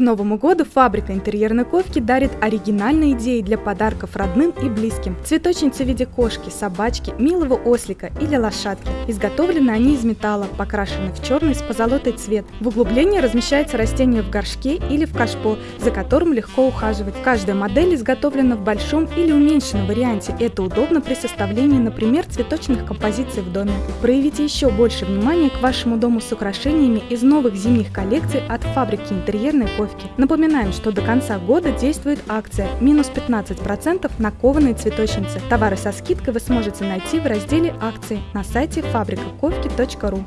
Новому году фабрика интерьерной ковки дарит оригинальные идеи для подарков родным и близким. Цветочницы в виде кошки, собачки, милого ослика или лошадки. Изготовлены они из металла, покрашены в черный с позолотой цвет. В углублении размещается растение в горшке или в кашпо, за которым легко ухаживать. Каждая модель изготовлена в большом или уменьшенном варианте. Это удобно при составлении, например, цветочных композиций в доме. Проявите еще больше внимания к вашему дому с украшениями из новых зимних коллекций от фабрики интерьерной ковки упаковки. Напоминаем, что до конца года действует акция минус 15% на кованые цветочницы. Товары со скидкой вы сможете найти в разделе акции на сайте фабрикаковки.ру.